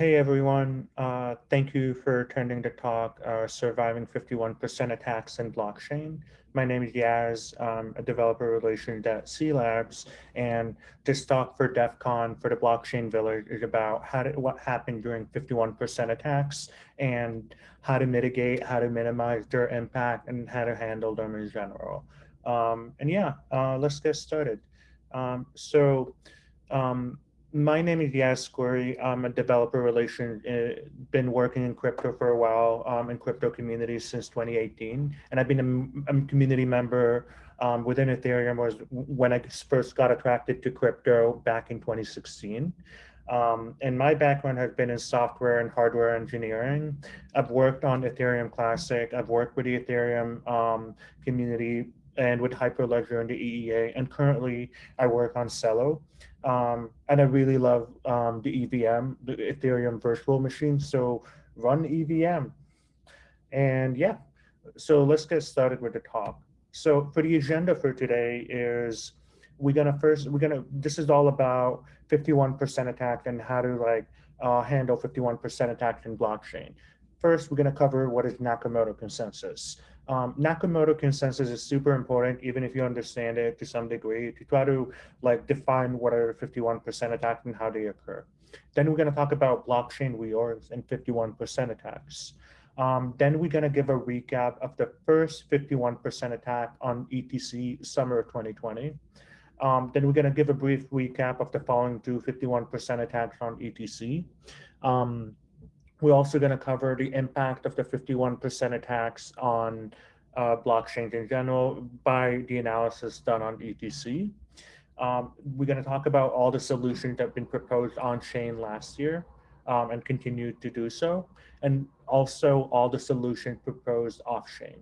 Hey everyone, uh, thank you for attending the talk, uh, Surviving 51% Attacks in Blockchain. My name is Yaz, a developer relations at cLabs, and this talk for DEF CON for the Blockchain Village is about how to, what happened during 51% attacks and how to mitigate, how to minimize their impact, and how to handle them in general. Um, and yeah, uh, let's get started. Um, so, um, my name is Squari. I'm a developer relation, uh, been working in crypto for a while, um, in crypto communities since 2018. And I've been a, a community member um, within Ethereum was when I first got attracted to crypto back in 2016. Um, and my background has been in software and hardware engineering. I've worked on Ethereum Classic. I've worked with the Ethereum um, community and with Hyperledger and the EEA. And currently I work on Celo. Um, and I really love um, the EVM, the Ethereum virtual machine. So run EVM. And yeah, so let's get started with the talk. So for the agenda for today is we're gonna first, we're gonna, this is all about 51% attack and how to like uh, handle 51% attack in blockchain. First, we're gonna cover what is Nakamoto consensus. Um, Nakamoto consensus is super important, even if you understand it to some degree, to try to like define what are 51% attacks and how they occur. Then we're going to talk about blockchain reorgs and 51% attacks. Um, then we're going to give a recap of the first 51% attack on ETC summer of 2020. Um, then we're going to give a brief recap of the following two 51% attacks on ETC. Um, we're also going to cover the impact of the 51% attacks on uh, blockchains in general by the analysis done on ETC. Um, we're going to talk about all the solutions that have been proposed on chain last year um, and continue to do so, and also all the solutions proposed off chain.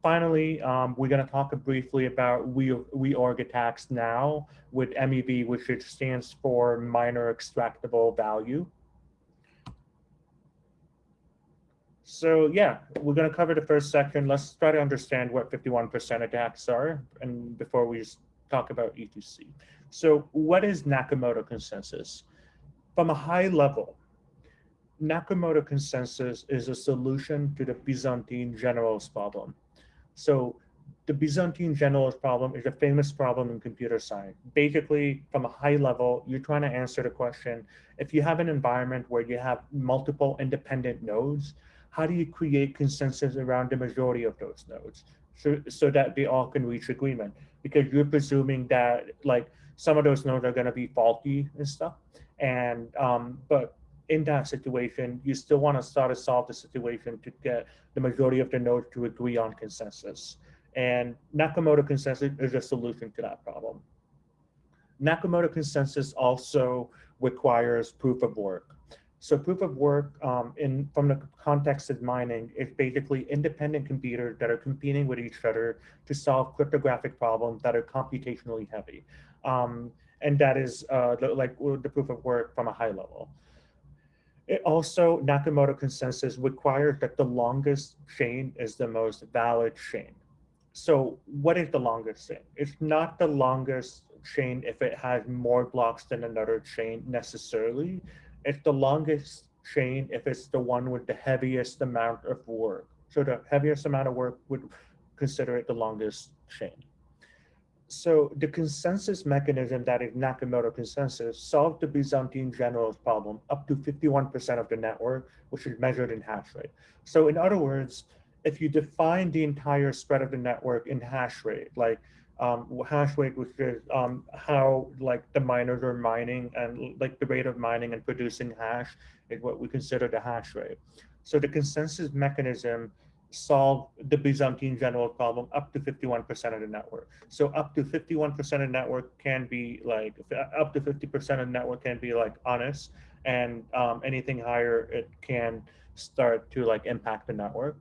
Finally, um, we're going to talk briefly about we attacks now with MEV, which stands for miner extractable value. So yeah, we're going to cover the first section. Let's try to understand what 51% attacks are and before we talk about ETC. So what is Nakamoto consensus? From a high level, Nakamoto consensus is a solution to the Byzantine generals problem. So the Byzantine generals problem is a famous problem in computer science. Basically, from a high level, you're trying to answer the question, if you have an environment where you have multiple independent nodes, how do you create consensus around the majority of those nodes so, so that they all can reach agreement? Because you're presuming that like some of those nodes are going to be faulty and stuff. And um, but in that situation, you still want to start to solve the situation to get the majority of the nodes to agree on consensus. And Nakamoto consensus is a solution to that problem. Nakamoto consensus also requires proof of work. So proof of work um, in from the context of mining is basically independent computers that are competing with each other to solve cryptographic problems that are computationally heavy. Um, and that is uh, the, like the proof of work from a high level. It also, Nakamoto consensus requires that the longest chain is the most valid chain. So what is the longest chain? It's not the longest chain if it has more blocks than another chain necessarily it's the longest chain if it's the one with the heaviest amount of work. So the heaviest amount of work would consider it the longest chain. So the consensus mechanism that is Nakamoto consensus solved the Byzantine generals problem up to 51% of the network, which is measured in hash rate. So in other words, if you define the entire spread of the network in hash rate, like um, hash rate, which is um, how like the miners are mining and like the rate of mining and producing hash is what we consider the hash rate. So the consensus mechanism solve the Byzantine general problem up to 51% of the network. So up to 51% of the network can be like, up to 50% of the network can be like honest and um, anything higher, it can start to like impact the network.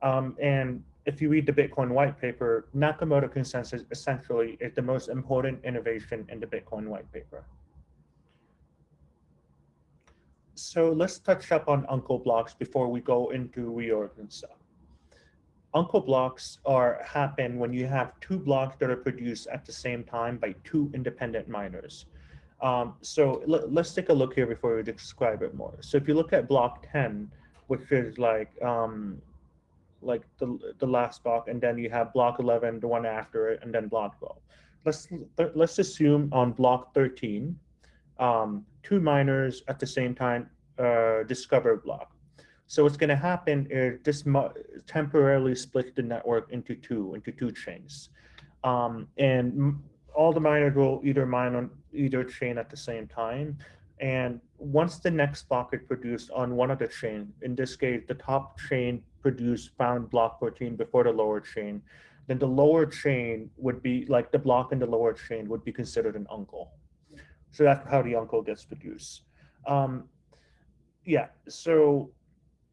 Um, and if you read the Bitcoin white paper, Nakamoto consensus essentially is the most important innovation in the Bitcoin white paper. So let's touch up on uncle blocks before we go into reorg and stuff. Uncle blocks are happen when you have two blocks that are produced at the same time by two independent miners. Um, so let, us take a look here before we describe it more. So if you look at block 10, which is like um, like the, the last block, and then you have block 11, the one after it, and then block 12. Let's, let's assume on block 13, um, two miners at the same time uh, discover block. So what's going to happen is this temporarily split the network into two, into two chains. Um, and all the miners will either mine on either chain at the same time. And once the next block is produced on one of the chain, in this case, the top chain produced found block 14 before the lower chain, then the lower chain would be like the block in the lower chain would be considered an uncle. So that's how the uncle gets produced. Um, yeah, so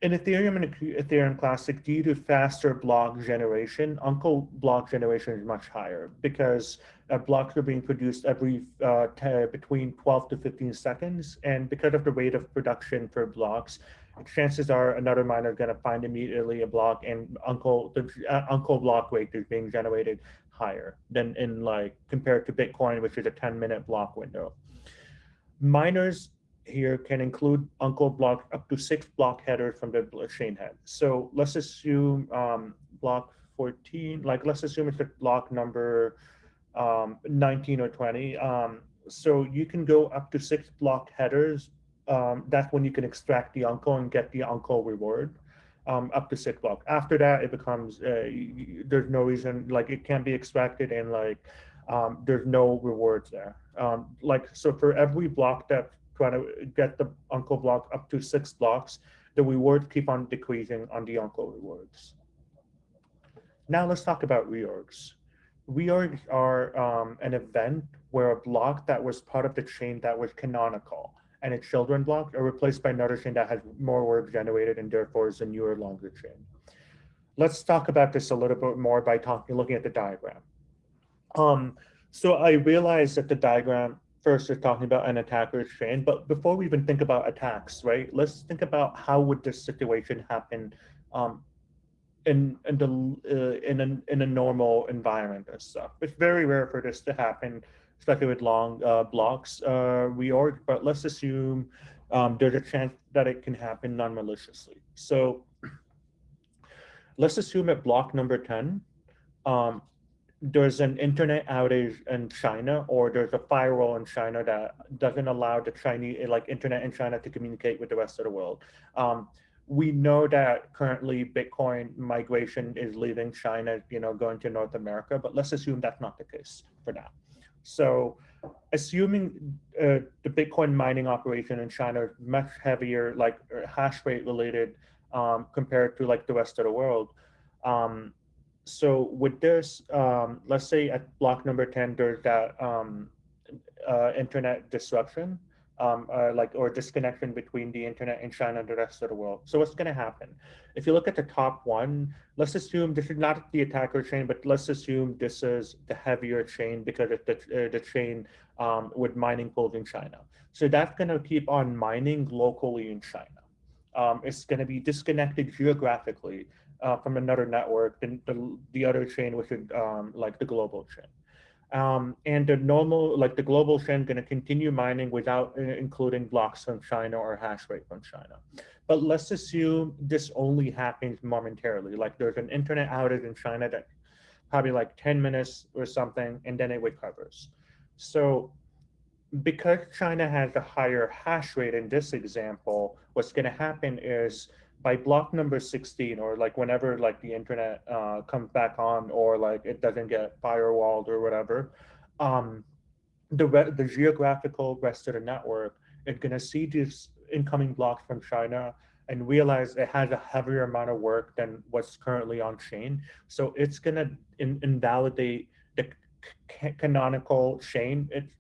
in Ethereum and Ethereum Classic, due to faster block generation, Uncle block generation is much higher because uh, blocks are being produced every uh, between 12 to 15 seconds. And because of the rate of production for blocks, chances are another miner going to find immediately a block and Uncle the uh, Uncle block weight is being generated higher than in like compared to Bitcoin, which is a 10 minute block window. Miners here can include uncle block up to six block headers from the chain head. So let's assume um, block 14, like let's assume it's a block number um, 19 or 20. Um, so you can go up to six block headers. Um, that's when you can extract the uncle and get the uncle reward um, up to six block. After that, it becomes, uh, there's no reason, like it can be extracted and like um, there's no rewards there. like, so for every block that trying to get the uncle block up to six blocks, the rewards keep on decreasing on the uncle rewards. Now let's talk about reorgs. Reorgs are um, an event where a block that was part of the chain that was canonical and its children block are replaced by another chain that has more work generated and therefore is a newer, longer chain. Let's talk about this a little bit more by talking, looking at the diagram. Um, so I realized that the diagram first is talking about an attacker's chain, but before we even think about attacks, right, let's think about how would this situation happen um, in in the uh, in a in a normal environment and stuff. It's very rare for this to happen, especially with long uh, blocks uh, reorg. But let's assume um, there's a chance that it can happen non-maliciously. So let's assume at block number ten, um, there's an internet outage in China or there's a firewall in China that doesn't allow the Chinese like internet in China to communicate with the rest of the world. Um, we know that currently Bitcoin migration is leaving China, you know, going to North America, but let's assume that's not the case for now. So assuming uh, the Bitcoin mining operation in China is much heavier, like uh, hash rate related um, compared to like the rest of the world, um, so with this, um, let's say at block number 10, there's that um, uh, internet disruption, um, uh, like or disconnection between the internet in China and the rest of the world. So what's going to happen? If you look at the top one, let's assume this is not the attacker chain, but let's assume this is the heavier chain because it's the, uh, the chain um, with mining pools in China. So that's going to keep on mining locally in China. Um, it's going to be disconnected geographically uh, from another network than the, the other chain, which is um, like the global chain. Um, and the normal, like the global chain going to continue mining without uh, including blocks from China or hash rate from China. But let's assume this only happens momentarily. Like there's an internet outage in China that probably like 10 minutes or something, and then it recovers. So because China has a higher hash rate in this example, what's going to happen is by block number 16 or like whenever like the internet uh, comes back on or like it doesn't get firewalled or whatever, um, the, the geographical rest of the network is going to see these incoming blocks from China and realize it has a heavier amount of work than what's currently on chain. So it's going to in invalidate the canonical chain. It's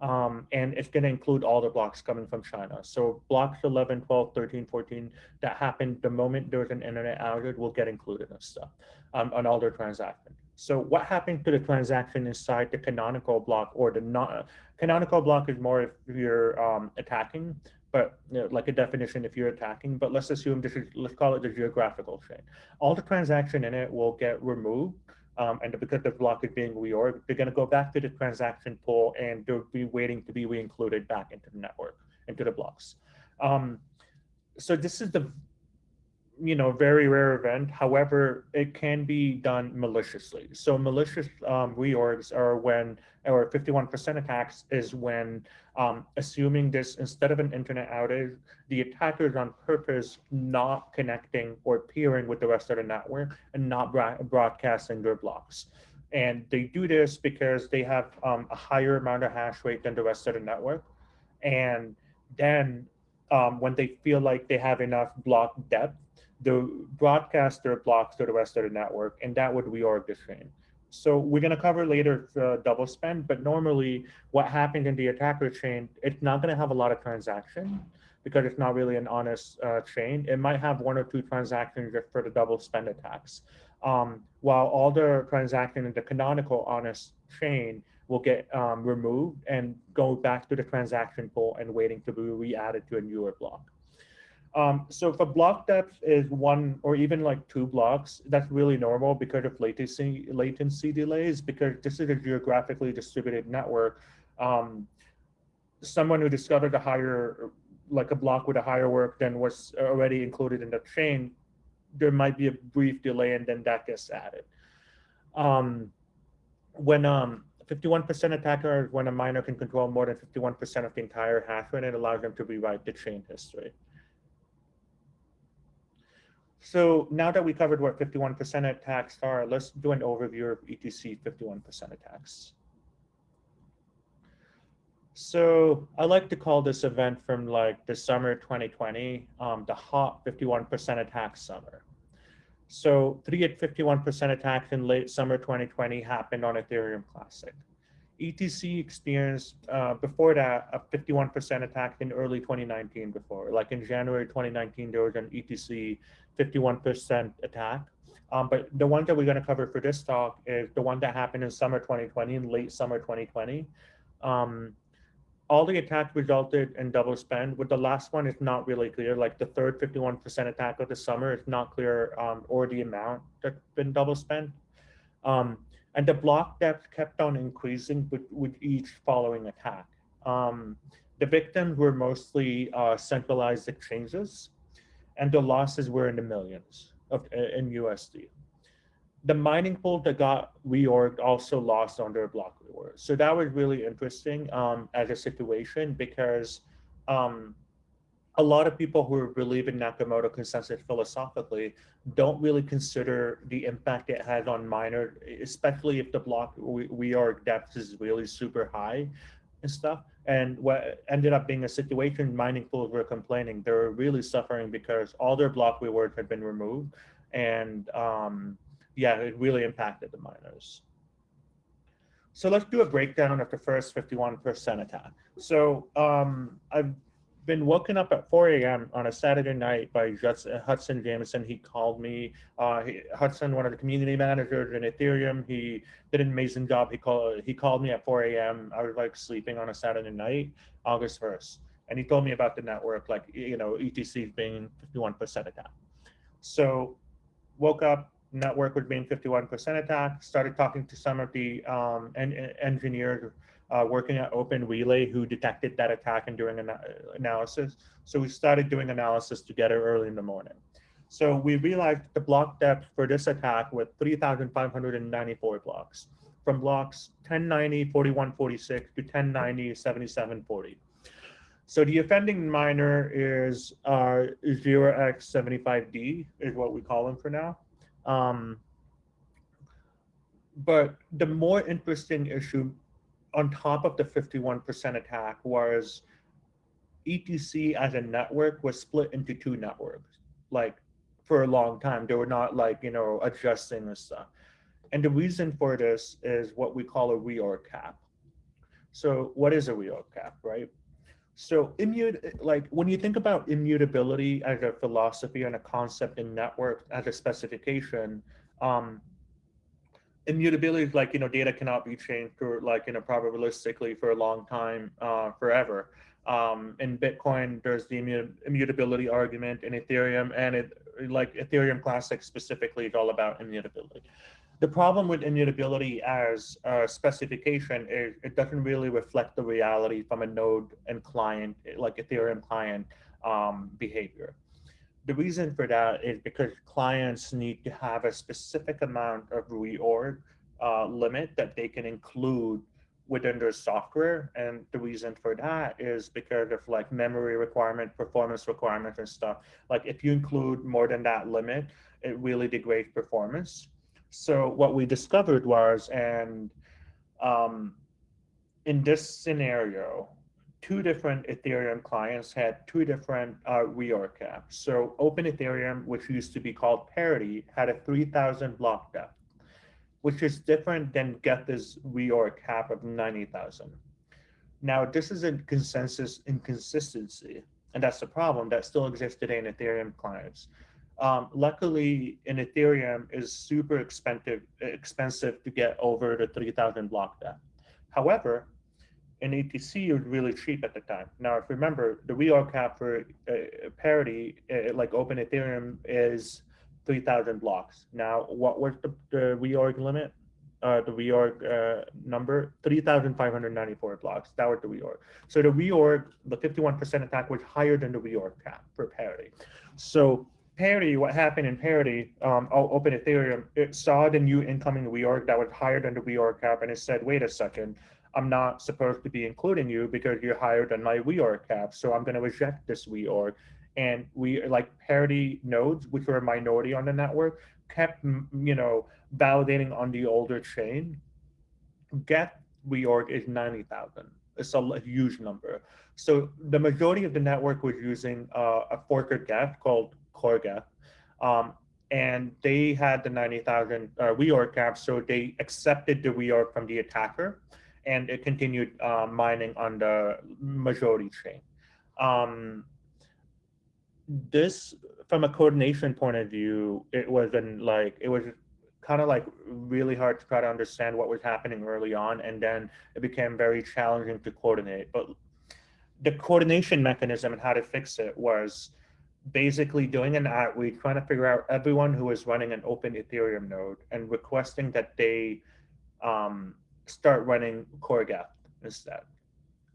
um, and it's going to include all the blocks coming from China. So blocks 11, 12, 13, 14 that happened the moment there's an internet outage will get included and stuff um, on all their transactions. So what happened to the transaction inside the canonical block or the not canonical block is more if you're um, attacking, but you know, like a definition if you're attacking, but let's assume this is, let's call it the geographical chain. All the transaction in it will get removed um, and because the block is being reorged, they're going to go back to the transaction pool and they'll be waiting to be re-included back into the network, into the blocks. Um, so this is the you know, very rare event. However, it can be done maliciously. So malicious um, reorgs are when, or 51% attacks is when, um, assuming this, instead of an internet outage, the attackers on purpose not connecting or peering with the rest of the network and not broadcasting their blocks. And they do this because they have um, a higher amount of hash rate than the rest of the network. And then um, when they feel like they have enough block depth, the broadcaster blocks to the rest of the network, and that would reorg the chain. So we're going to cover later the double spend, but normally what happens in the attacker chain, it's not going to have a lot of transaction because it's not really an honest uh, chain. It might have one or two transactions just for the double spend attacks. Um, while all the transactions in the canonical honest chain will get um, removed and go back to the transaction pool and waiting to be re-added to a newer block. Um, so if a block depth is one or even like two blocks, that's really normal because of latency latency delays, because this is a geographically distributed network. Um, someone who discovered a higher, like a block with a higher work than was already included in the chain, there might be a brief delay and then that gets added. Um, when um, 51% attacker, when a miner can control more than 51% of the entire hash rate, it allows them to rewrite the chain history. So now that we covered what 51% attacks are, let's do an overview of ETC 51% attacks. So I like to call this event from like the summer 2020, um, the hot 51% attack summer. So three at 51% attacks in late summer 2020 happened on Ethereum Classic. ETC experienced uh, before that a 51% attack in early 2019 before, like in January 2019, there was an ETC 51% attack. Um, but the one that we're going to cover for this talk is the one that happened in summer 2020, in late summer 2020. Um, all the attacks resulted in double spend. With the last one, it's not really clear. Like the third 51% attack of the summer, it's not clear um, or the amount that's been double spent. Um, and the block depth kept on increasing with, with each following attack. Um, the victims were mostly uh, centralized exchanges and the losses were in the millions of uh, in USD. The mining pool that got reorged also lost on their block reward. So that was really interesting um, as a situation because um, a lot of people who believe in Nakamoto consensus philosophically don't really consider the impact it has on miners, especially if the block reorg depth is really super high and stuff. And what ended up being a situation, mining pools were complaining. They were really suffering because all their block rewards had been removed. And um, yeah, it really impacted the miners. So let's do a breakdown of the first 51% attack. So um, I've been woken up at 4 a.m. on a Saturday night by Hudson Jameson. He called me. Uh, he, Hudson, one of the community managers in Ethereum, he did an amazing job. He called he called me at 4 a.m. I was like sleeping on a Saturday night, August 1st, and he told me about the network, like you know, ETC being 51% attack. So, woke up, network was being 51% attack. Started talking to some of the um, en engineers uh, working at Open Relay who detected that attack and doing an analysis. So we started doing analysis together early in the morning. So we realized the block depth for this attack was 3,594 blocks from blocks 1090, 4146 to 1090, 7740. So the offending miner is uh, 0x75D is what we call him for now. Um, but the more interesting issue on top of the 51% attack was ETC as a network was split into two networks, like for a long time. They were not like, you know, adjusting and stuff. And the reason for this is what we call a reorg cap. So what is a reorg cap, right? So immute, like when you think about immutability as a philosophy and a concept in network as a specification, um, immutability is like, you know, data cannot be changed for like, you know, probabilistically for a long time, uh, forever. Um, in Bitcoin, there's the immutability argument in Ethereum and it like Ethereum Classic specifically is all about immutability. The problem with immutability as a specification is it doesn't really reflect the reality from a node and client, like Ethereum client um, behavior. The reason for that is because clients need to have a specific amount of reorg uh, limit that they can include within their software. And the reason for that is because of like memory requirement, performance requirements and stuff. Like if you include more than that limit, it really degrades performance. So what we discovered was, and um, in this scenario, two different Ethereum clients had two different uh, reorg caps. So Open Ethereum, which used to be called Parity, had a 3,000 block depth, which is different than Geth's reorg cap of 90,000. Now, this is a consensus inconsistency, and that's the problem that still exists today in Ethereum clients. Um, luckily, in Ethereum is super expensive expensive to get over the 3,000 block depth. However, ETC, it was really cheap at the time. Now, if you remember, the reorg cap for uh, parity, uh, like Open Ethereum, is 3,000 blocks. Now, what was the, the reorg limit? Uh, the reorg uh, number, 3,594 blocks. That was the reorg. So the reorg, the 51% attack was higher than the reorg cap for parity. So Parity, what happened in Parity, um, Open Ethereum, it saw the new incoming reorg that was higher than the reorg cap, and it said, wait a second, I'm not supposed to be including you because you're higher than my reorg cap, so I'm going to reject this reorg. And we, are like Parity nodes, which were a minority on the network, kept, you know, validating on the older chain. Geth reorg is 90,000. It's a huge number. So the majority of the network was using uh, a forker Geth called Core Um, and they had the 90,000 uh, reorg cap, so they accepted the reorg from the attacker, and it continued uh, mining on the majority chain. Um, this, from a coordination point of view, it wasn't like, it was kind of like really hard to try to understand what was happening early on, and then it became very challenging to coordinate. But the coordination mechanism and how to fix it was basically doing an outreach, trying to figure out everyone who is running an open Ethereum node and requesting that they um, start running core Geth instead,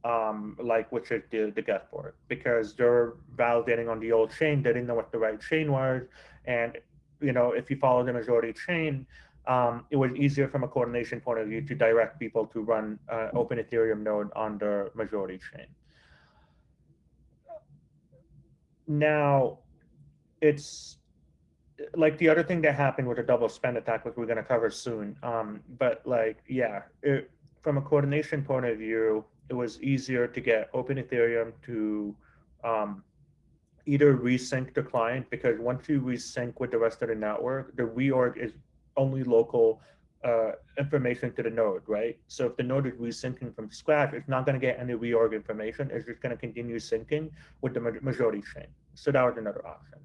um, like which is the, the Geth board, because they're validating on the old chain, they didn't know what the right chain was. And, you know, if you follow the majority chain, um, it was easier from a coordination point of view to direct people to run uh, open Ethereum node on the majority chain. Now, it's like the other thing that happened with a double spend attack, which we're going to cover soon. Um, but like, yeah, it, from a coordination point of view, it was easier to get Open Ethereum to um, either resync the client because once you resync with the rest of the network, the reorg is only local uh, information to the node, right? So if the node is resyncing from scratch, it's not going to get any reorg information. It's just going to continue syncing with the majority chain. So that was another option.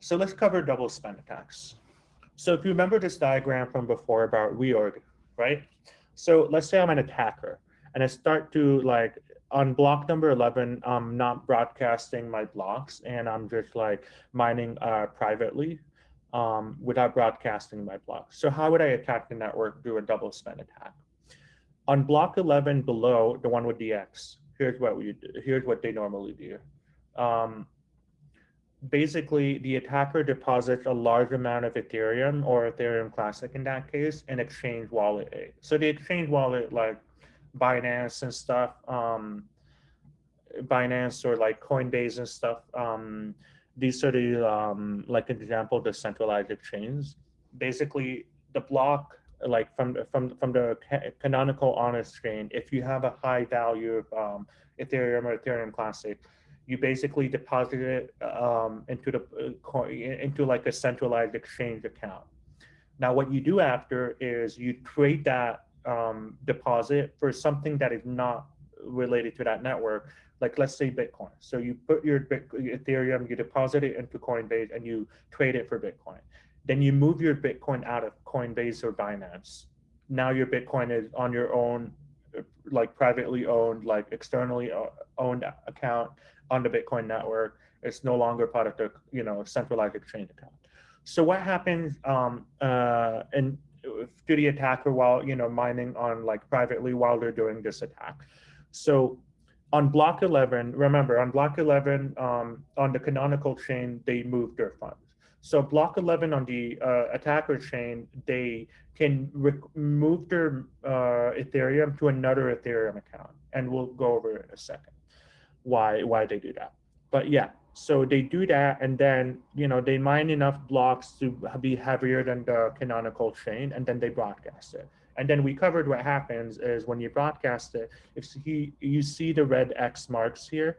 So let's cover double spend attacks. So if you remember this diagram from before about reorg, right? So let's say I'm an attacker and I start to like on block number 11, I'm not broadcasting my blocks and I'm just like mining uh, privately um, without broadcasting my blocks. So how would I attack the network through a double spend attack? On block 11 below, the one with the X, here's what we do. Here's what they normally do. Um, basically, the attacker deposits a large amount of Ethereum or Ethereum Classic in that case in exchange wallet A. So the exchange wallet like Binance and stuff, um, Binance or like Coinbase and stuff, um, these are the, um, like an example, the centralized exchange. Basically, the block, like from from from the canonical honest chain, if you have a high value of um, Ethereum or Ethereum Classic, you basically deposit it um, into the uh, into like a centralized exchange account. Now, what you do after is you trade that um, deposit for something that is not related to that network like let's say Bitcoin. So you put your Ethereum, you deposit it into Coinbase and you trade it for Bitcoin. Then you move your Bitcoin out of Coinbase or Binance. Now your Bitcoin is on your own, like privately owned, like externally owned account on the Bitcoin network. It's no longer part of the, you know, centralized exchange account. So what happens um, uh, and to the attacker while you know mining on like privately while they're doing this attack? So on block 11, remember on block 11 um, on the canonical chain, they move their funds. So block 11 on the uh, attacker chain, they can move their uh, Ethereum to another Ethereum account. And we'll go over it in a second why, why they do that. But yeah, so they do that and then, you know, they mine enough blocks to be heavier than the canonical chain and then they broadcast it. And then we covered what happens is when you broadcast it, if he, you see the red X marks here,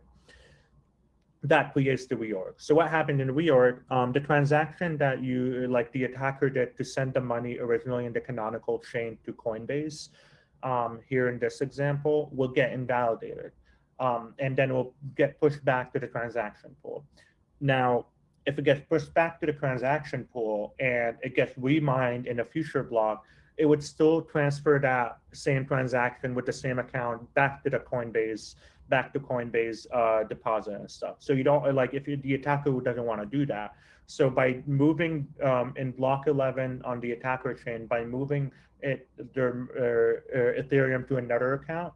that creates the reorg. So what happened in the reorg, um, the transaction that you, like the attacker did to send the money originally in the canonical chain to Coinbase, um, here in this example, will get invalidated. Um, and then it will get pushed back to the transaction pool. Now, if it gets pushed back to the transaction pool and it gets remined in a future block, it would still transfer that same transaction with the same account back to the Coinbase back to Coinbase uh, deposit and stuff. So you don't like if you, the attacker doesn't want to do that. So by moving um, in block 11 on the attacker chain, by moving it their uh, uh, Ethereum to another account,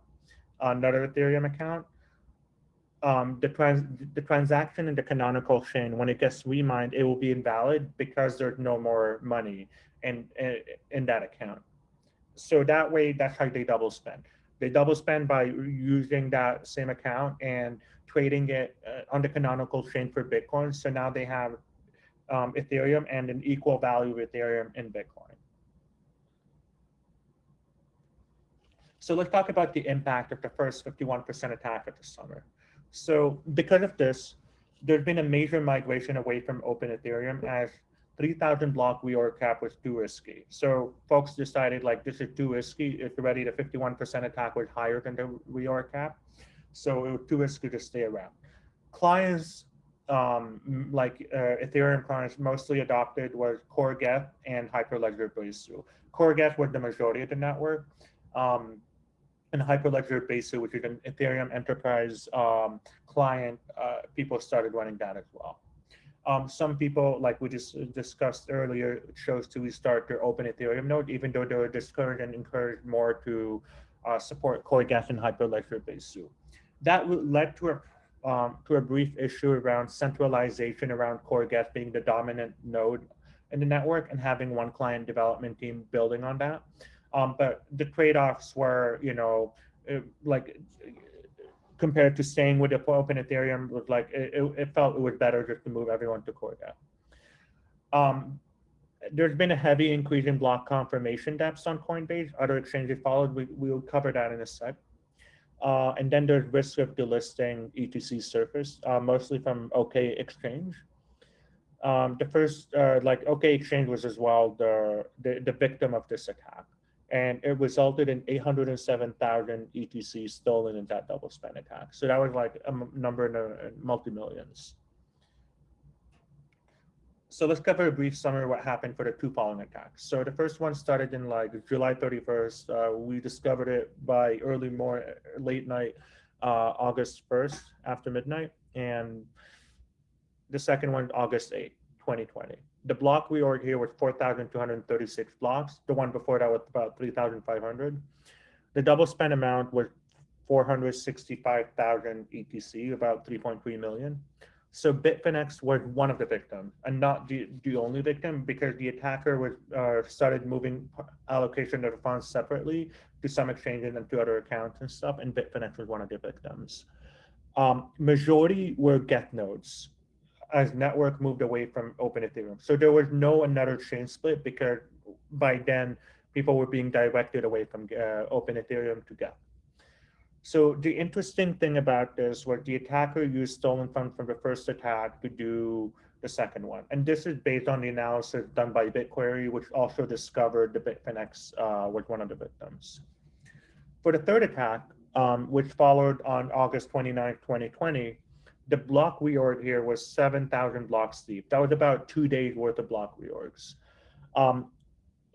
another Ethereum account, um, the trans the transaction in the canonical chain when it gets remined, it will be invalid because there's no more money in in, in that account. So that way, that's how they double spend. They double spend by using that same account and trading it uh, on the canonical chain for Bitcoin. So now they have um, Ethereum and an equal value of Ethereum in Bitcoin. So let's talk about the impact of the first 51% attack of the summer. So because of this, there's been a major migration away from open Ethereum as 3000 block reorg cap was too risky. So folks decided like this is too risky. It's already the 51% attack was higher than the reorg cap. So it was too risky to stay around. Clients um, like uh, Ethereum clients mostly adopted was Core Geth and Hyperledger Besu. Core Geth was the majority of the network. Um, and Hyperledger Besu, which is an Ethereum enterprise um, client, uh, people started running that as well. Um, some people, like we just discussed earlier, chose to restart their open Ethereum node, even though they were discouraged and encouraged more to uh, support CoreGeth and Hyperledger Besu. That led to a um, to a brief issue around centralization around CoreGeth being the dominant node in the network and having one client development team building on that. Um, but the trade-offs were, you know, like compared to staying with the open Ethereum was like, it, it, felt it was better just to move everyone to Corda. Um, there's been a heavy increase in block confirmation depths on Coinbase. Other exchanges followed. We, we'll cover that in a sec. Uh, and then there's risk of delisting ETC surface, uh, mostly from OK Exchange. Um, the first, uh, like OK Exchange was as well the, the, the victim of this attack and it resulted in 807,000 ETC stolen in that double spend attack. So that was like a number in, the, multi-millions. So let's cover a brief summary of what happened for the two following attacks. So the first one started in like July 31st. Uh, we discovered it by early morning, late night, uh, August 1st after midnight. And the second one, August 8th, 2020 the block reorg here was 4,236 blocks. The one before that was about 3,500. The double spend amount was 465,000 ETC, about 3.3 million. So Bitfinex was one of the victims and not the, the only victim because the attacker was uh, started moving allocation of the funds separately to some exchanges and to other accounts and stuff. And Bitfinex was one of the victims. Um, majority were Geth nodes as network moved away from open Ethereum. So there was no another chain split because by then people were being directed away from uh, open Ethereum to Geth. So the interesting thing about this was the attacker used stolen funds from the first attack to do the second one. And this is based on the analysis done by BitQuery, which also discovered the Bitfinex uh, was one of the victims. For the third attack, um, which followed on August 29, 2020, the block reorg here was 7,000 blocks deep. That was about two days worth of block reorgs. Um,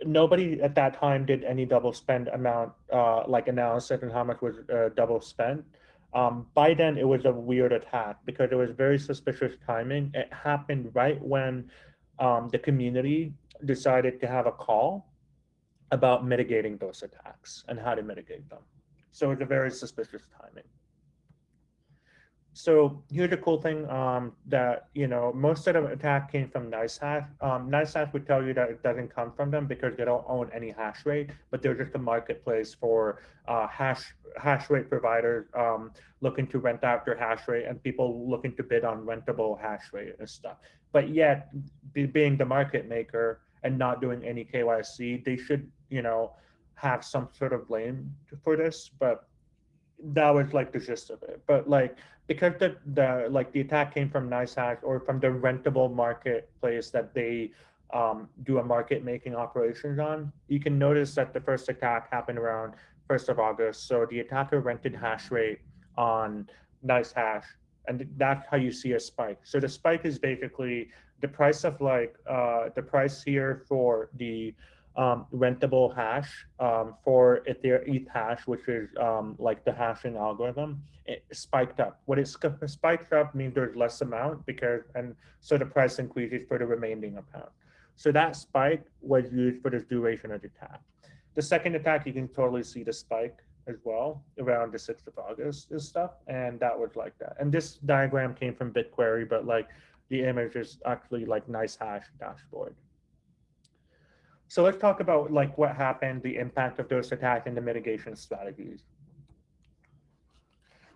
nobody at that time did any double spend amount, uh, like analysis and how much was uh, double spent. Um, by then, it was a weird attack because it was very suspicious timing. It happened right when um, the community decided to have a call about mitigating those attacks and how to mitigate them. So it's a very suspicious timing. So here's the cool thing um, that, you know, most of the attack came from NiceHash. Um, NiceHash would tell you that it doesn't come from them because they don't own any hash rate, but they're just a marketplace for uh, hash hash rate providers um, looking to rent out their hash rate and people looking to bid on rentable hash rate and stuff. But yet, be, being the market maker and not doing any KYC, they should, you know, have some sort of blame for this. But that was like the gist of it. But like because the the like the attack came from NiceHash or from the rentable marketplace that they um, do a market making operations on, you can notice that the first attack happened around 1st of August. So the attacker rented hash rate on NiceHash, and that's how you see a spike. So the spike is basically the price of like uh, the price here for the um, rentable hash um, for Ethash, which is um, like the hashing algorithm, it spiked up. What it spiked up means there's less amount because, and so the price increases for the remaining amount. So that spike was used for the duration of the attack. The second attack, you can totally see the spike as well around the 6th of August and stuff. And that was like that. And this diagram came from BitQuery, but like the image is actually like NiceHash dashboard. So let's talk about like what happened, the impact of those attacks and the mitigation strategies.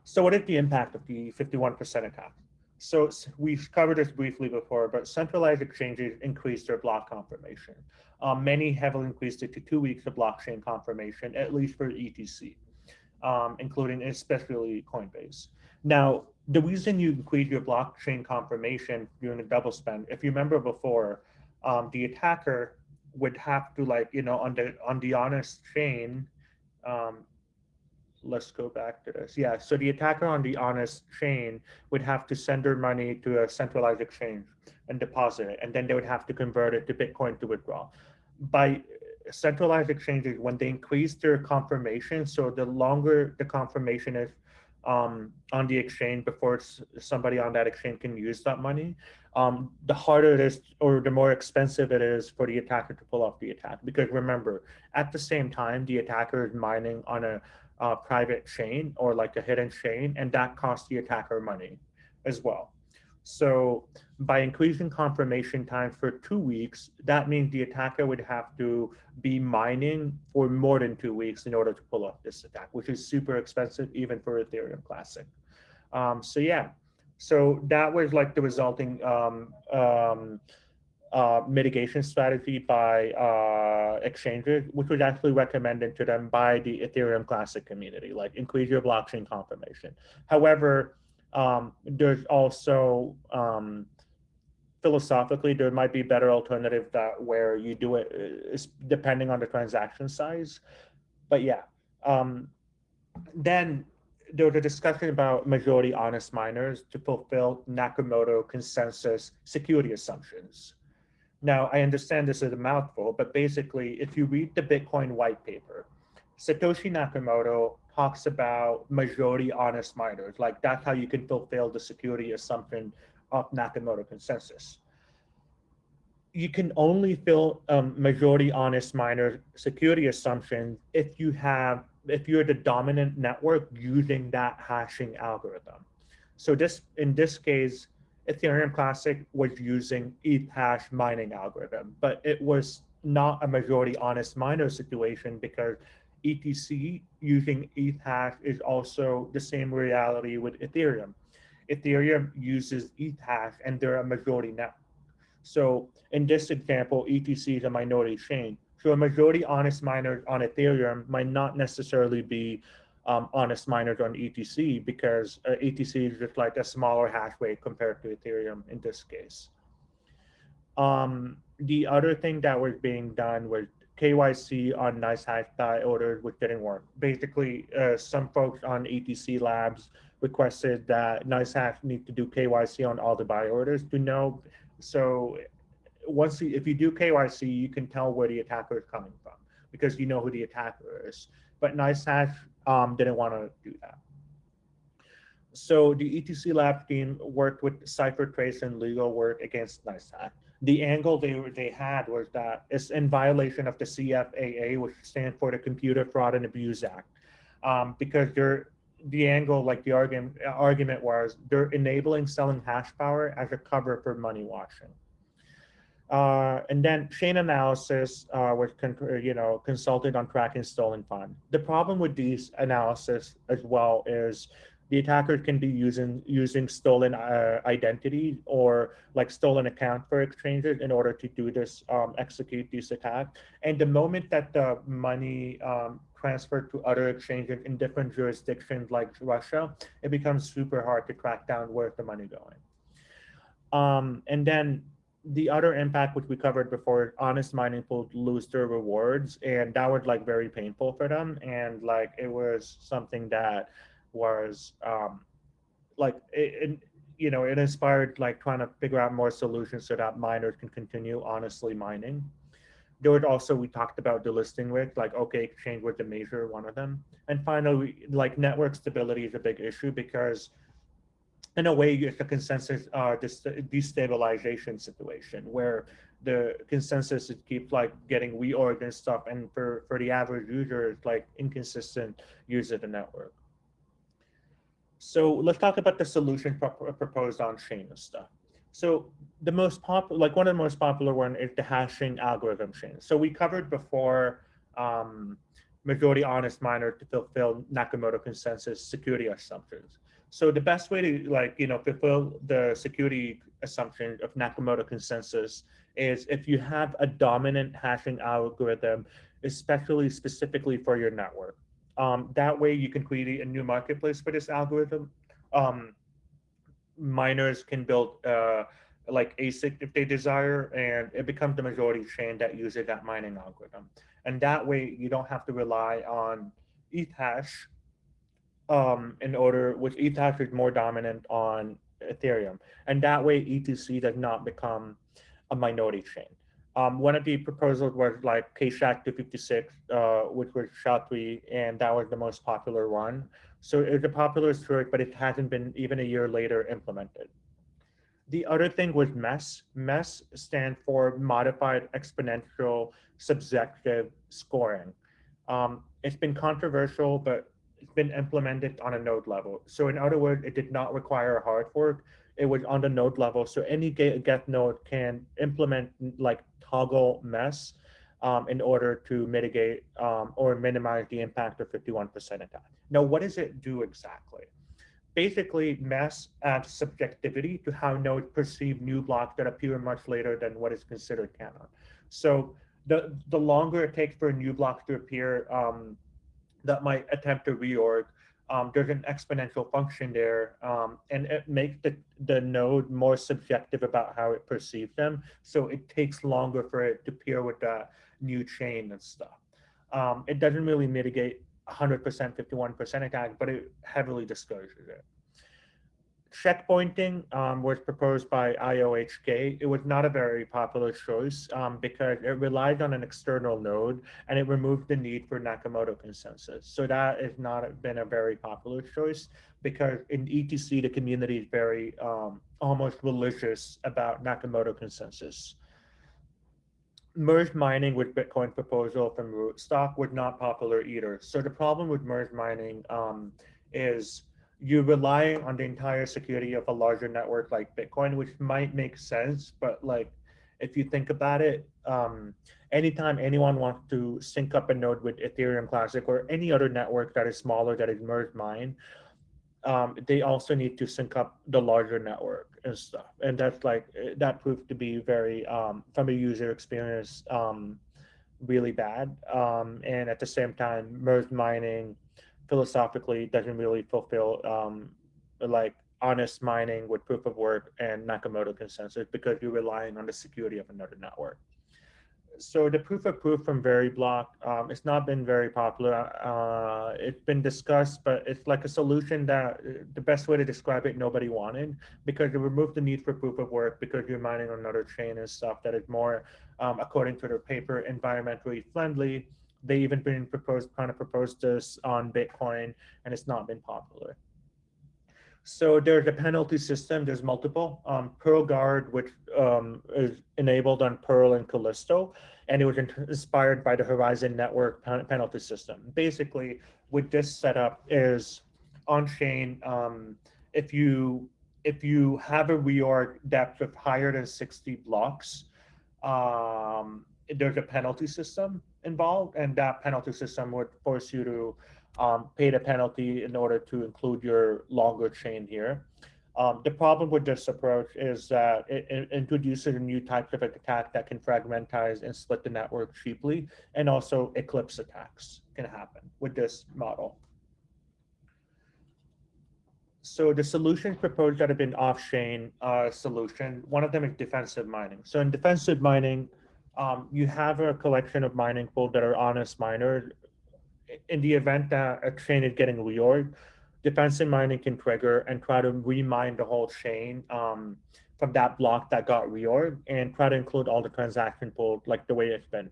So what is the impact of the 51% attack? So we've covered this briefly before, but centralized exchanges increased their block confirmation. Um, many heavily increased it to two weeks of blockchain confirmation, at least for ETC, um, including especially Coinbase. Now, the reason you increase your blockchain confirmation during a double spend, if you remember before, um, the attacker would have to like you know on the on the honest chain um let's go back to this. Yeah so the attacker on the honest chain would have to send their money to a centralized exchange and deposit it and then they would have to convert it to bitcoin to withdraw. By centralized exchanges when they increase their confirmation so the longer the confirmation is um, on the exchange before somebody on that exchange can use that money, um, the harder it is or the more expensive it is for the attacker to pull off the attack. Because remember, at the same time, the attacker is mining on a uh, private chain or like a hidden chain, and that costs the attacker money as well. So by increasing confirmation time for two weeks, that means the attacker would have to be mining for more than two weeks in order to pull off this attack, which is super expensive even for Ethereum Classic. Um, so yeah, so that was like the resulting um, um, uh, mitigation strategy by uh, exchanges, which was actually recommended to them by the Ethereum Classic community, like increase your blockchain confirmation. However, um, there's also um, philosophically there might be better alternative that where you do it depending on the transaction size. But yeah, um, then there was a discussion about majority honest miners to fulfill Nakamoto consensus security assumptions. Now, I understand this is a mouthful, but basically, if you read the Bitcoin white paper, Satoshi Nakamoto talks about majority honest miners. Like that's how you can fulfill the security assumption of Nakamoto consensus. You can only fill um, majority honest miner security assumption if you have, if you're the dominant network using that hashing algorithm. So this, in this case, Ethereum Classic was using Ethash mining algorithm, but it was not a majority honest miner situation because ETC using Ethash is also the same reality with Ethereum. Ethereum uses Ethash, and they're a majority network. So in this example, ETC is a minority chain. So a majority honest miners on Ethereum might not necessarily be um, honest miners on ETC because uh, ETC is just like a smaller hash rate compared to Ethereum in this case. Um, the other thing that was being done was KYC on NiceHash buy orders, which didn't work. Basically, uh, some folks on ETC Labs requested that NiceHash need to do KYC on all the buy orders to know. So once you, if you do KYC, you can tell where the attacker is coming from because you know who the attacker is. But NiceHash um, didn't want to do that. So the ETC Lab team worked with CipherTrace and legal work against NiceHash. The angle they they had was that it's in violation of the CFAA, which stands for the Computer Fraud and Abuse Act, um, because they're the angle, like the argument argument was, they're enabling selling hash power as a cover for money washing. Uh, and then Chainalysis uh, was, you know, consulted on tracking stolen fund. The problem with these analysis as well is the attacker can be using using stolen uh, identity or like stolen account for exchanges in order to do this, um, execute these attacks. And the moment that the money um, transferred to other exchanges in different jurisdictions like Russia, it becomes super hard to track down where's the money going. Um, and then the other impact, which we covered before, honest mining will lose their rewards, and that was like very painful for them. And like it was something that was um, like it, it, you know it inspired like trying to figure out more solutions so that miners can continue honestly mining. There was also we talked about delisting with like OK exchange was the major one of them. And finally like network stability is a big issue because in a way it's a consensus uh, destabilization situation where the consensus it keeps like getting reorged and stuff and for for the average user it's like inconsistent use of the network so let's talk about the solution pro proposed on stuff. So the most popular, like one of the most popular one is the hashing algorithm chain. So we covered before um, majority honest miner to fulfill Nakamoto consensus security assumptions. So the best way to like, you know, fulfill the security assumption of Nakamoto consensus is if you have a dominant hashing algorithm, especially specifically for your network. Um, that way you can create a new marketplace for this algorithm. Um, miners can build uh, like ASIC if they desire, and it becomes the majority chain that uses that mining algorithm. And that way you don't have to rely on Ethash um, in order, which Ethash is more dominant on Ethereum. And that way ETC does not become a minority chain. Um, one of the proposals was like Keccak 256, uh, which was SHA-3, and that was the most popular one. So it was a popular choice, but it hasn't been even a year later implemented. The other thing was MESS. MESS stands for Modified Exponential Subjective Scoring. Um, it's been controversial, but it's been implemented on a node level. So in other words, it did not require hard fork. It was on the node level. So any Geth node can implement like toggle MESS um, in order to mitigate um, or minimize the impact of 51% attack. Now, what does it do exactly? Basically, MESS adds subjectivity to how nodes perceive new blocks that appear much later than what is considered canon. So the, the longer it takes for a new block to appear um, that might attempt to reorg, um, there's an exponential function there, um, and it makes the, the node more subjective about how it perceives them. So it takes longer for it to peer with the new chain and stuff. Um, it doesn't really mitigate 100%, 51% attack, but it heavily discourages it checkpointing um, was proposed by IOHK. It was not a very popular choice um, because it relied on an external node and it removed the need for Nakamoto consensus. So that has not been a very popular choice because in ETC, the community is very um, almost religious about Nakamoto consensus. Merge mining with Bitcoin proposal from Rootstock was not popular either. So the problem with merge mining um, is you're relying on the entire security of a larger network like Bitcoin, which might make sense, but like if you think about it, um, anytime anyone wants to sync up a node with Ethereum Classic or any other network that is smaller that is merged mine, um, they also need to sync up the larger network and stuff. And that's like, that proved to be very, um, from a user experience, um, really bad. Um, and at the same time, merged mining philosophically doesn't really fulfill um, like honest mining with proof of work and Nakamoto consensus because you're relying on the security of another network. So the proof of proof from Veriblock, um, it's not been very popular. Uh, it's been discussed, but it's like a solution that the best way to describe it, nobody wanted because it removed the need for proof of work because you're mining on another chain and stuff that is more, um, according to their paper, environmentally friendly they even been proposed kind of proposed this on Bitcoin and it's not been popular. So there's a penalty system. There's multiple. Um, PirlGuard, which um, is enabled on Pirl and Callisto, and it was inspired by the Horizen Network pen penalty system. Basically, with this setup is on chain. Um, if you if you have a reorg depth of higher than 60 blocks, um, there's a penalty system involved, and that penalty system would force you to um, pay the penalty in order to include your longer chain here. Um, the problem with this approach is that it, it, introduces a new type of attack that can fragmentize and split the network cheaply, and also eclipse attacks can happen with this model. So the solutions proposed that have been off-chain uh, solution, one of them is defensive mining. So in defensive mining, um, you have a collection of mining pools that are honest miners in the event that a chain is getting reorged, defensive mining can trigger and try to remine the whole chain um, from that block that got reorged and try to include all the transaction pool like the way it's been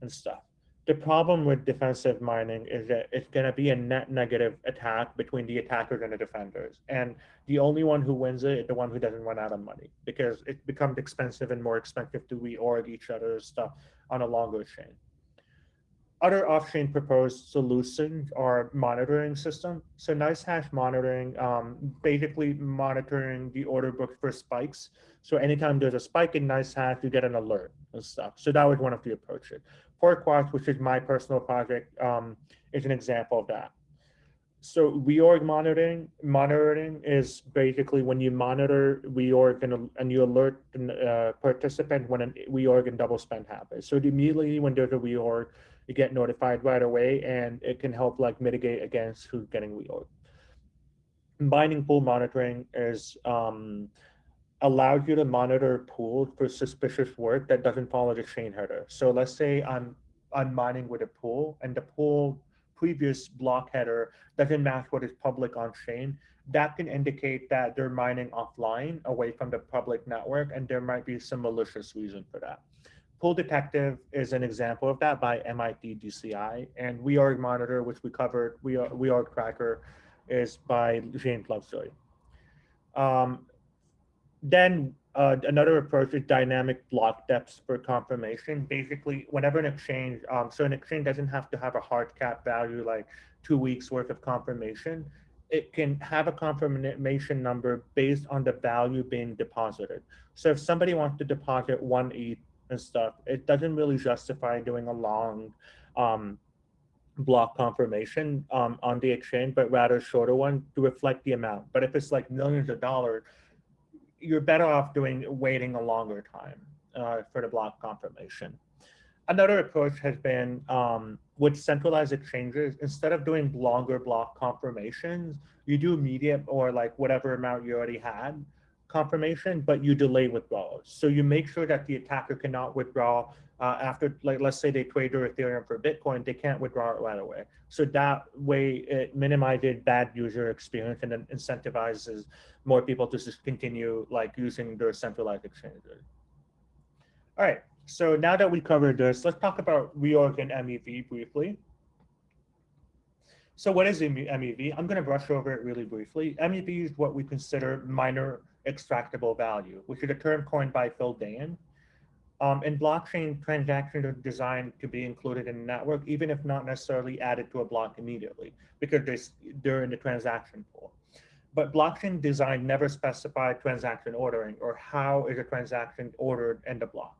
and stuff. The problem with defensive mining is that it's going to be a net negative attack between the attackers and the defenders. And the only one who wins it is the one who doesn't run out of money because it becomes expensive and more expensive to reorg each other's stuff on a longer chain. Other off-chain proposed solutions are monitoring system. So NiceHash monitoring, um, basically monitoring the order book for spikes. So anytime there's a spike in NiceHash, you get an alert and stuff. So that was one of the approaches. Porkwatch, which is my personal project, um, is an example of that. So reorg monitoring, monitoring is basically when you monitor reorg and, and you alert a uh, participant when a reorg and double spend happens. So immediately when there's a reorg, you get notified right away and it can help like mitigate against who's getting reorg. Combining pool monitoring is um, allows you to monitor a pool for suspicious work that doesn't follow the chain header. So let's say I'm I'm mining with a pool and the pool previous block header doesn't match what is public on chain. That can indicate that they're mining offline away from the public network and there might be some malicious reason for that. Pool Detective is an example of that by MIT DCI, and Reorg Monitor, which we covered, we are Reorg Tracker, is by James Lovejoy. Um, then uh, another approach is dynamic block depths for confirmation. Basically, whenever an exchange, um, so an exchange doesn't have to have a hard cap value like two weeks worth of confirmation. It can have a confirmation number based on the value being deposited. So if somebody wants to deposit one ETH and stuff, it doesn't really justify doing a long um, block confirmation um, on the exchange, but rather a shorter one to reflect the amount. But if it's like millions of dollars, you're better off doing waiting a longer time uh, for the block confirmation. Another approach has been um, with centralized exchanges, instead of doing longer block confirmations, you do immediate or like whatever amount you already had confirmation, but you delay withdrawals. So you make sure that the attacker cannot withdraw uh, after, like, let's say they trade their Ethereum for Bitcoin, they can't withdraw it right away. So that way it minimizes bad user experience and then incentivizes more people to just continue like using their centralized exchanges. All right, so now that we covered this, let's talk about reorg and MEV briefly. So what is MEV? I'm going to brush over it really briefly. MEV is what we consider miner extractable value, which is a term coined by Phil Daian. Um, and blockchain transactions are designed to be included in network, even if not necessarily added to a block immediately, because they're, they're in the transaction pool. But blockchain design never specified transaction ordering or how is a transaction ordered in the block.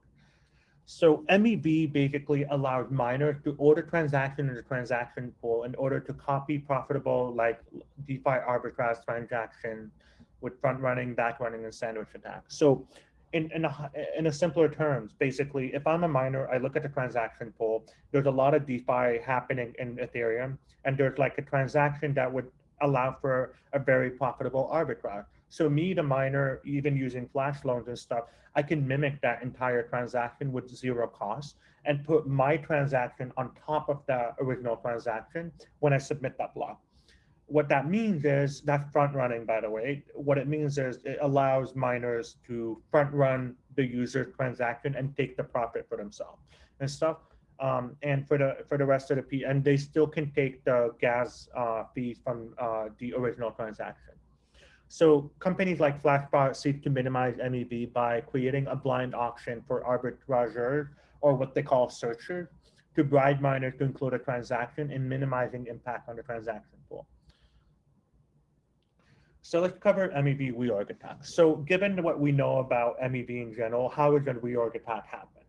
So MEV basically allowed miners to order transaction in the transaction pool in order to copy profitable like DeFi arbitrage transaction with front running, back running, and sandwich attacks. So in, in, a, in a simpler terms, basically, if I'm a miner, I look at the transaction pool, there's a lot of DeFi happening in Ethereum, and there's like a transaction that would allow for a very profitable arbitrage. So me, the miner, even using flash loans and stuff, I can mimic that entire transaction with zero cost and put my transaction on top of the original transaction when I submit that block what that means is that front running, by the way. What it means is it allows miners to front run the user transaction and take the profit for themselves and stuff. Um, and for the for the rest of the P, and they still can take the gas uh, fees from uh, the original transaction. So companies like Flashbot seek to minimize MEV by creating a blind auction for arbitrageurs or what they call searchers to bribe miners to include a transaction and minimizing impact on the transaction pool. So let's cover MEV reorg attacks. So given what we know about MEV in general, how is a reorg attack happen?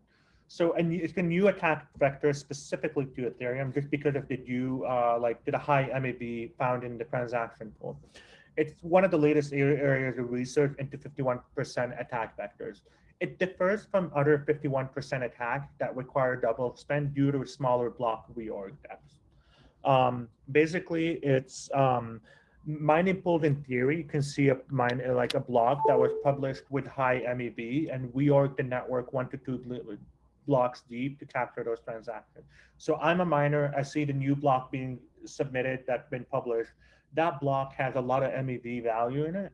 So and it's a new attack vector specifically to Ethereum just because of the new, uh, like the high MEV found in the transaction pool. It's one of the latest areas of research into 51% attack vectors. It differs from other 51% attacks that require double spend due to smaller block reorg depths. Um, basically, it's um, mining pool in theory, you can see a mine like a block that was published with high MEV and reorg the network one to two blocks deep to capture those transactions. So I'm a miner, I see the new block being submitted that's been published. That block has a lot of MEV value in it.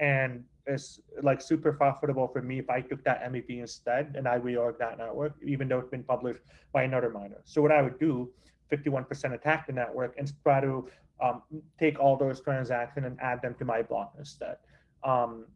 And it's like super profitable for me if I took that MEV instead and I reorg that network, even though it's been published by another miner. So what I would do, 51% attack the network and try to um, take all those transactions and add them to my block instead. Um,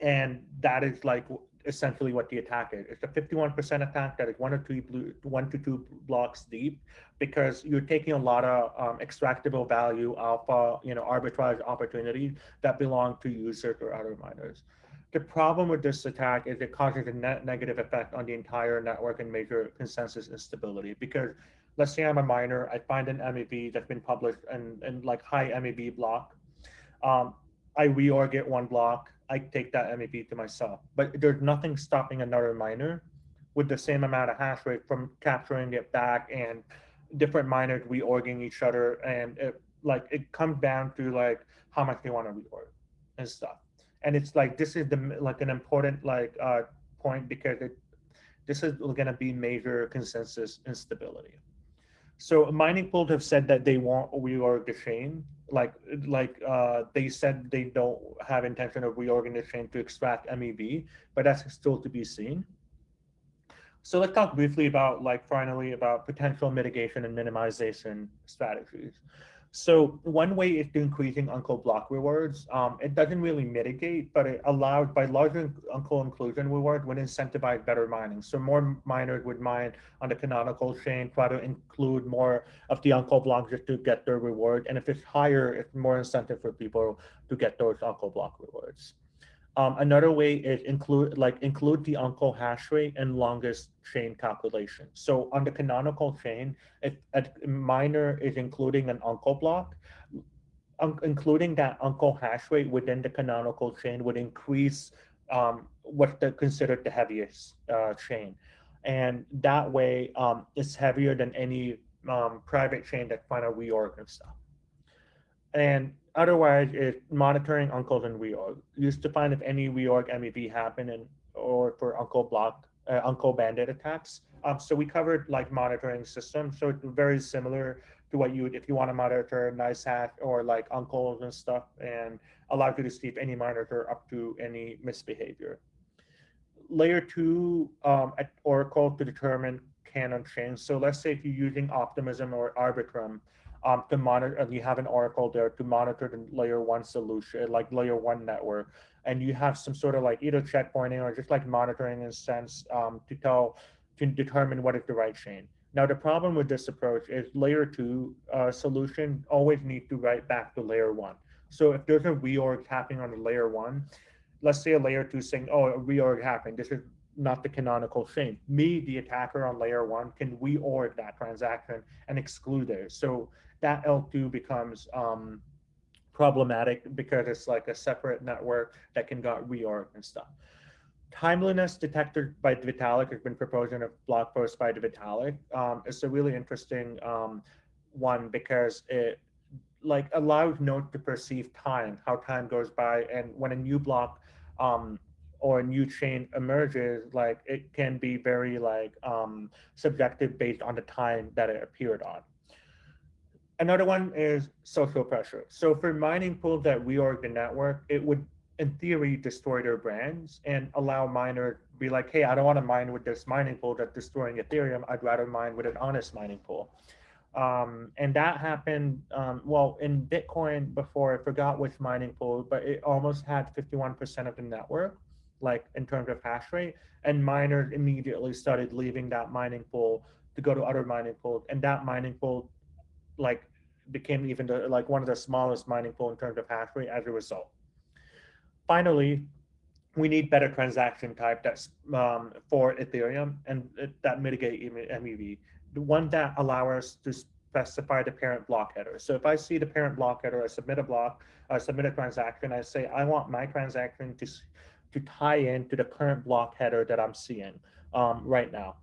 and that is like essentially what the attack is. It's a 51% attack that is one or two blue, one to two blocks deep because you're taking a lot of um, extractable value alpha, you know, arbitrage opportunities that belong to users or other miners. The problem with this attack is it causes a net negative effect on the entire network and major consensus instability because let's say I'm a miner, I find an MEV that's been published and, and like high MEV block. Um, I reorg it one block, I take that MEV to myself. But there's nothing stopping another miner with the same amount of hash rate from capturing it back and different miners reorging each other. And it, like it comes down to like how much they want to reorg and stuff. And it's like this is the like an important like uh, point because it this is going to be major consensus instability. So mining pools have said that they want reorg the chain. Like like uh, they said they don't have intention of reorganizing the chain to extract MEV, but that's still to be seen. So let's talk briefly about like finally about potential mitigation and minimization strategies. So one way is to increasing uncle block rewards. Um, it doesn't really mitigate, but it allows by larger uncle inclusion reward would incentivize better mining. So more miners would mine on the canonical chain, try to include more of the uncle blocks just to get their reward. And if it's higher, it's more incentive for people to get those uncle block rewards. Um, another way is include like include the uncle hash rate and longest chain calculation. So on the canonical chain, if a miner is including an uncle block, un including that uncle hash rate within the canonical chain would increase um, what's the, considered the heaviest uh, chain. And that way um, it's heavier than any um, private chain that of reorg and stuff. And otherwise, it's monitoring uncles and reorg. Used to find if any reorg MEV happen and or for uncle block, uh, uncle bandit attacks. Um, so we covered like monitoring systems. So it's very similar to what you would if you want to monitor NiceHash or like uncles and stuff and allow you to see if any monitor up to any misbehavior. Layer two um, at Oracle to determine canon chains. So let's say if you're using Optimism or Arbitrum, um, to monitor, you have an Oracle there to monitor the layer one solution, like layer one network, and you have some sort of like either checkpointing or just like monitoring in a sense um, to tell, to determine what is the right chain. Now, the problem with this approach is layer two uh, solution always need to write back to layer one. So if there's a reorg happening on the layer one, let's say a layer two saying, oh, a reorg happened. This is not the canonical chain. Me, the attacker on layer one, can reorg that transaction and exclude it. So that L2 becomes um, problematic because it's like a separate network that can get reorg and stuff. Timeliness detectors by Vitalik has been proposed in a blog post by Vitalik. Um, it's a really interesting um, one because it like allows nodes to perceive time, how time goes by, and when a new block um, or a new chain emerges, like it can be very like um, subjective based on the time that it appeared on. Another one is social pressure. So for mining pools that reorg the network, it would in theory destroy their brands and allow miners to be like, hey, I don't want to mine with this mining pool that's destroying Ethereum. I'd rather mine with an honest mining pool. Um, and that happened, um, well, in Bitcoin before, I forgot which mining pool, but it almost had 51% of the network, like in terms of hash rate. And miners immediately started leaving that mining pool to go to other mining pools. And that mining pool, like, became even the, like one of the smallest mining pool in terms of hash rate as a result. Finally, we need better transaction type that's um, for Ethereum and that mitigate MEV. The one that allow us to specify the parent block header. So if I see the parent block header, I submit a block, I submit a transaction, I say I want my transaction to to tie in to the current block header that I'm seeing um, right now.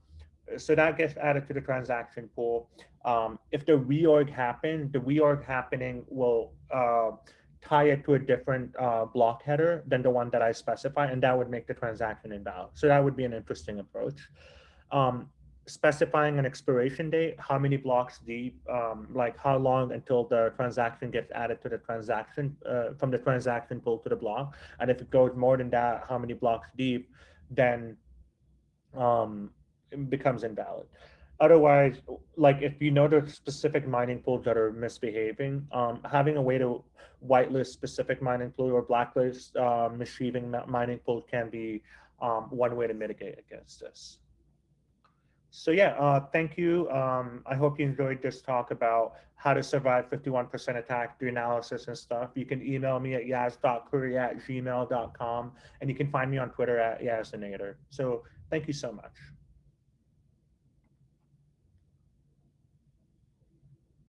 So that gets added to the transaction pool. Um, if the reorg happen, the reorg happening will uh, tie it to a different uh, block header than the one that I specify, and that would make the transaction invalid. So that would be an interesting approach. Um, specifying an expiration date, how many blocks deep, um, like how long until the transaction gets added to the transaction, uh, from the transaction pool to the block. And if it goes more than that, how many blocks deep, then um, becomes invalid. Otherwise, like if you know the specific mining pools that are misbehaving, um, having a way to whitelist specific mining pool or blacklist uh, mining pool can be um, one way to mitigate against this. So yeah, uh, thank you. Um, I hope you enjoyed this talk about how to survive 51% attack, do analysis and stuff. You can email me at yaz.curry at gmail.com and you can find me on Twitter at yazinator. So thank you so much.